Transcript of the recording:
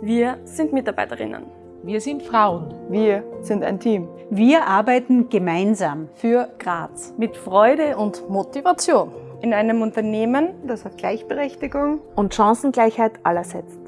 Wir sind Mitarbeiterinnen. Wir sind Frauen. Wir sind ein Team. Wir arbeiten gemeinsam für Graz mit Freude und Motivation in einem Unternehmen, das auf Gleichberechtigung und Chancengleichheit aller setzt.